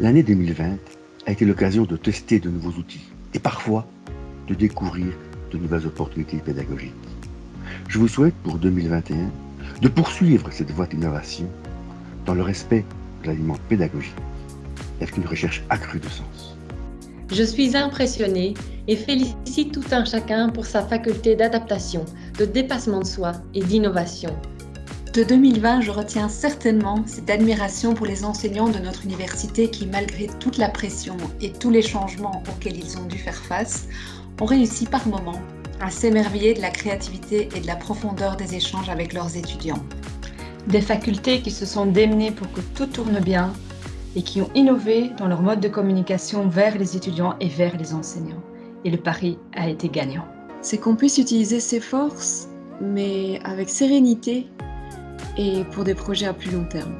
L'année 2020 a été l'occasion de tester de nouveaux outils et parfois de découvrir de nouvelles opportunités pédagogiques. Je vous souhaite pour 2021 de poursuivre cette voie d'innovation dans le respect de l'aliment pédagogique avec une recherche accrue de sens. Je suis impressionnée et félicite tout un chacun pour sa faculté d'adaptation, de dépassement de soi et d'innovation. De 2020, je retiens certainement cette admiration pour les enseignants de notre université qui, malgré toute la pression et tous les changements auxquels ils ont dû faire face, ont réussi par moments à s'émerveiller de la créativité et de la profondeur des échanges avec leurs étudiants. Des facultés qui se sont démenées pour que tout tourne bien et qui ont innové dans leur mode de communication vers les étudiants et vers les enseignants. Et le pari a été gagnant. C'est qu'on puisse utiliser ses forces, mais avec sérénité et pour des projets à plus long terme.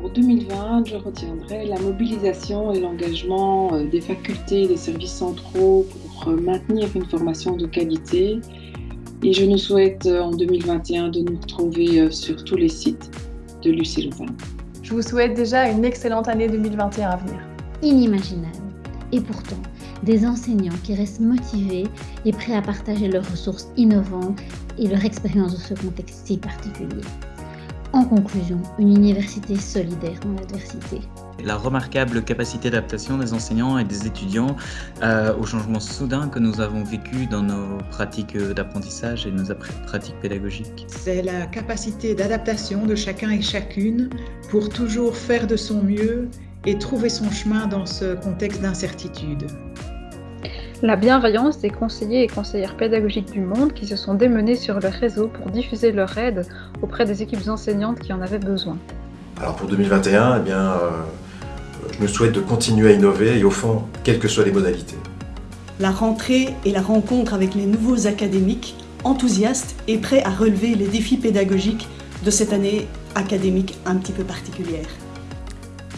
Pour 2020, je retiendrai la mobilisation et l'engagement euh, des facultés et des services centraux pour euh, maintenir une formation de qualité. Et je nous souhaite euh, en 2021 de nous retrouver sur tous les sites de Lucie Louvain. Je vous souhaite déjà une excellente année 2021 à venir. Inimaginable. Et pourtant, des enseignants qui restent motivés et prêts à partager leurs ressources innovantes et leur expérience dans ce contexte si particulier. En conclusion, une université solidaire dans l'adversité. La remarquable capacité d'adaptation des enseignants et des étudiants euh, au changement soudain que nous avons vécu dans nos pratiques d'apprentissage et nos pratiques pédagogiques. C'est la capacité d'adaptation de chacun et chacune pour toujours faire de son mieux et trouver son chemin dans ce contexte d'incertitude. La bienveillance des conseillers et conseillères pédagogiques du monde qui se sont démenés sur le réseau pour diffuser leur aide auprès des équipes enseignantes qui en avaient besoin. Alors pour 2021, eh bien, euh, je me souhaite de continuer à innover et au fond, quelles que soient les modalités. La rentrée et la rencontre avec les nouveaux académiques enthousiastes et prêts à relever les défis pédagogiques de cette année académique un petit peu particulière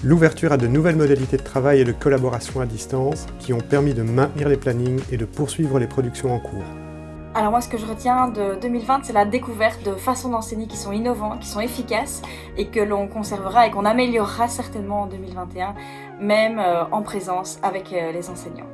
l'ouverture à de nouvelles modalités de travail et de collaboration à distance qui ont permis de maintenir les plannings et de poursuivre les productions en cours. Alors moi ce que je retiens de 2020 c'est la découverte de façons d'enseigner qui sont innovantes, qui sont efficaces et que l'on conservera et qu'on améliorera certainement en 2021 même euh, en présence avec euh, les enseignants.